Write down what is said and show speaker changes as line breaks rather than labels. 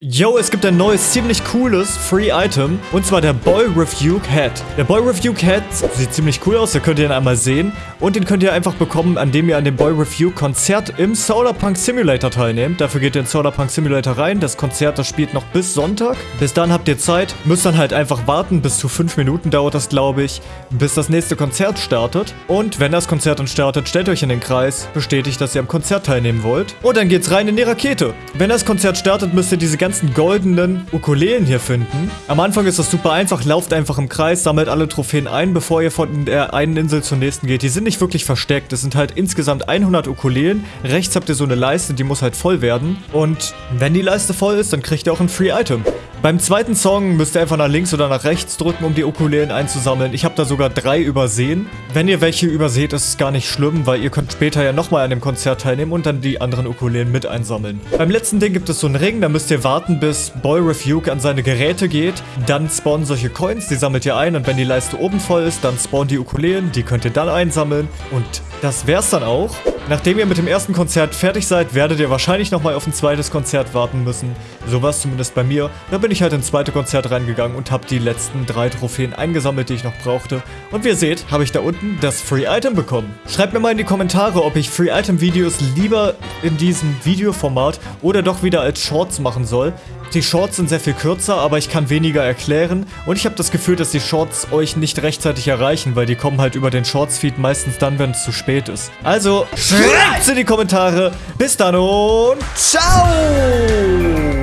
Yo, es gibt ein neues, ziemlich cooles Free Item und zwar der Boy Review Hat. Der Boy Review Hat sieht ziemlich cool aus, da könnt ihr ihn einmal sehen und den könnt ihr einfach bekommen, indem ihr an dem Boy Review Konzert im Solarpunk Simulator teilnehmt. Dafür geht ihr in Solarpunk Simulator rein, das Konzert, das spielt noch bis Sonntag. Bis dann habt ihr Zeit, müsst dann halt einfach warten, bis zu 5 Minuten dauert das, glaube ich, bis das nächste Konzert startet. Und wenn das Konzert dann startet, stellt euch in den Kreis, bestätigt, dass ihr am Konzert teilnehmen wollt und dann geht's rein in die Rakete. Wenn das Konzert startet, müsst ihr diese ganze ganzen goldenen Ukulelen hier finden. Am Anfang ist das super einfach, lauft einfach im Kreis, sammelt alle Trophäen ein, bevor ihr von der einen Insel zur nächsten geht. Die sind nicht wirklich versteckt, es sind halt insgesamt 100 Ukulelen. Rechts habt ihr so eine Leiste, die muss halt voll werden. Und wenn die Leiste voll ist, dann kriegt ihr auch ein Free Item. Beim zweiten Song müsst ihr einfach nach links oder nach rechts drücken, um die Ukulelen einzusammeln. Ich habe da sogar drei übersehen. Wenn ihr welche überseht, ist es gar nicht schlimm, weil ihr könnt später ja nochmal an dem Konzert teilnehmen und dann die anderen Ukulelen mit einsammeln. Beim letzten Ding gibt es so einen Ring, da müsst ihr warten, bis Boy Refuge an seine Geräte geht. Dann spawnen solche Coins, die sammelt ihr ein und wenn die Leiste oben voll ist, dann spawnen die Ukulelen, die könnt ihr dann einsammeln. Und das wär's dann auch. Nachdem ihr mit dem ersten Konzert fertig seid, werdet ihr wahrscheinlich nochmal auf ein zweites Konzert warten müssen. So war es zumindest bei mir. Da bin ich halt ins zweite Konzert reingegangen und habe die letzten drei Trophäen eingesammelt, die ich noch brauchte. Und wie ihr seht, habe ich da unten das Free Item bekommen. Schreibt mir mal in die Kommentare, ob ich Free Item Videos lieber in diesem Videoformat oder doch wieder als Shorts machen soll. Die Shorts sind sehr viel kürzer, aber ich kann weniger erklären und ich habe das Gefühl, dass die Shorts euch nicht rechtzeitig erreichen, weil die kommen halt über den Shorts-Feed meistens dann, wenn es zu spät ist. Also, schreibt's in die Kommentare. Bis dann und ciao!